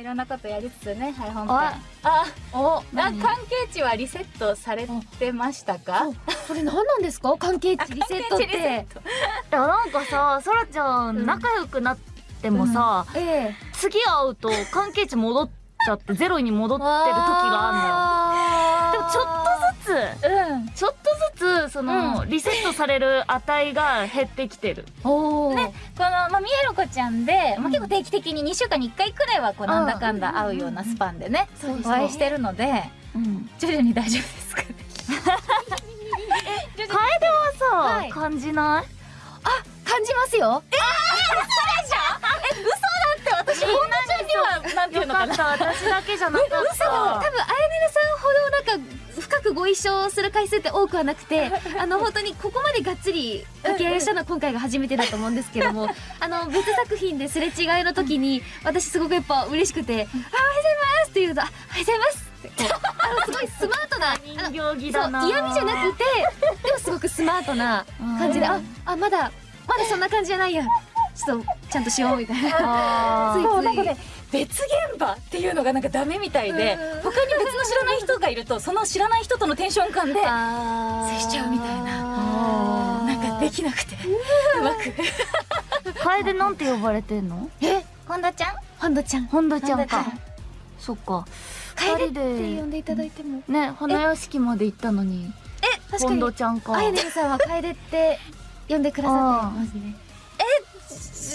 いろんなことやりつつねはい本編。ああおあ何？関係値はリセットされてましたか？それ何なんですか？関係値リセットって。いやなんかさそらちゃん仲良くなってもさ、ええ。次会うと関係値戻っちゃってゼロに戻ってる時がああんのよ。でもちょっとずつ。うん。ちょっとずつその、リセットされる値が減ってきてる。おお、ね。この、まあ、みえろこちゃんで、まあ、結構定期的に2週間に1回くらいはこうなんだかんだ会うようなスパンでね、お会いしてるのでうん徐々に大丈夫ですかね。楓はさ、はい。感じない？感じますよ。私本田ちゃんにはなんていうのかな。私だけじゃなかった。多分くご一緒する回数って多くはなくて あの本当にここまでがっつり掛け合いしたのは今回が初めてだと思うんですけども あの別作品ですれ違いの時に私すごくやっぱ嬉しくて「あおはようございます」って言うと「あおはようございます」ってこう あのすごいスマートな人形着だな。嫌味じゃなくてでもすごくスマートな感じで、うん。ああまだまだそんな感じじゃないやちょっとちゃんとしようみたいな。ついそうなんかね別現場っていうのがなんかダメみたいでうん他に別の知らない人がいるとその知らない人とのテンション感であ接しちゃうみたいな。ななんかできなくてうまく。楓なんて呼ばれてんの？え？本田ちゃん？本田ちゃん。本田ちゃんか。そっか。楓って呼んでいただいても。ね花屋敷まで行ったのに。本確かに。田ちゃんか。あやねるさんは楓って呼んでくださってますね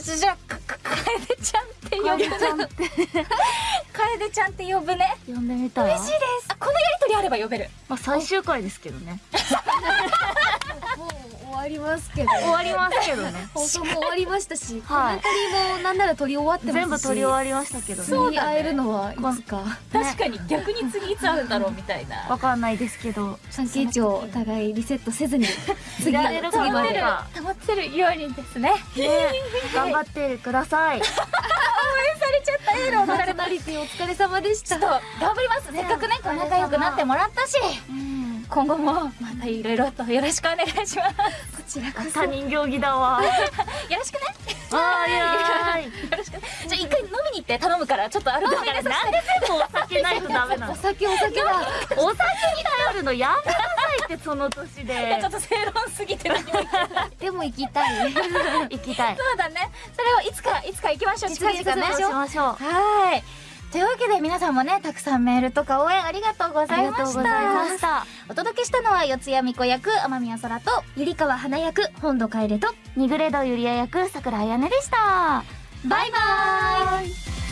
じじゃあかか楓ちゃんって呼ぶ。楓ちゃんって楓ちゃんって呼ぶね。呼んでみたら嬉しいです。あこのやりとりあれば呼べる。まあ最終回ですけどね ますけど終わりますけどね。放送も終わりましたし、はい。コメンタリーもなんなら撮り終わってますし。全部撮り終わりましたけど。ねそうに会えるのはいつか。確かに逆に次いつ会うんだろうみたいな。わかんないですけど。関係値をお互いリセットせずに 次やれるか次まで保ってるようにですね。ね。頑張ってください。されちゃったエールをパーソナリティお疲れ様でした。ちょっと頑張ります。せっかくね仲良くなってもらったし。うん今後もまたいろいろとよろしくお願いします。こちらこそ他人行儀だわ。よろしくね。あーいやー。いよろしくねじゃあ一回飲みに行って頼むからちょっとアルコール入れさなんで全部お酒ないとダメなの。お酒お酒だお酒に頼るのやめなさいってその年で。ちょっと正論すぎて何も言ってない。でも行きたい。行きたい。そうだね。それをいつかいつか行きましょう。近々ねさせそう。しましょう。はいというわけで皆さんもねたくさんメールとか応援ありがとうございました。お届けしたのは四谷美子役天宮空とゆりかわ花役本土楓とニグレドユリア役桜彩音でした。バイバーイ